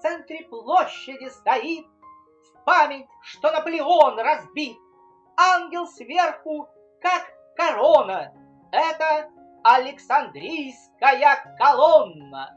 в центре площади стоит, В память, что Наполеон разбит. Ангел сверху, как корона, Это Александрийская колонна.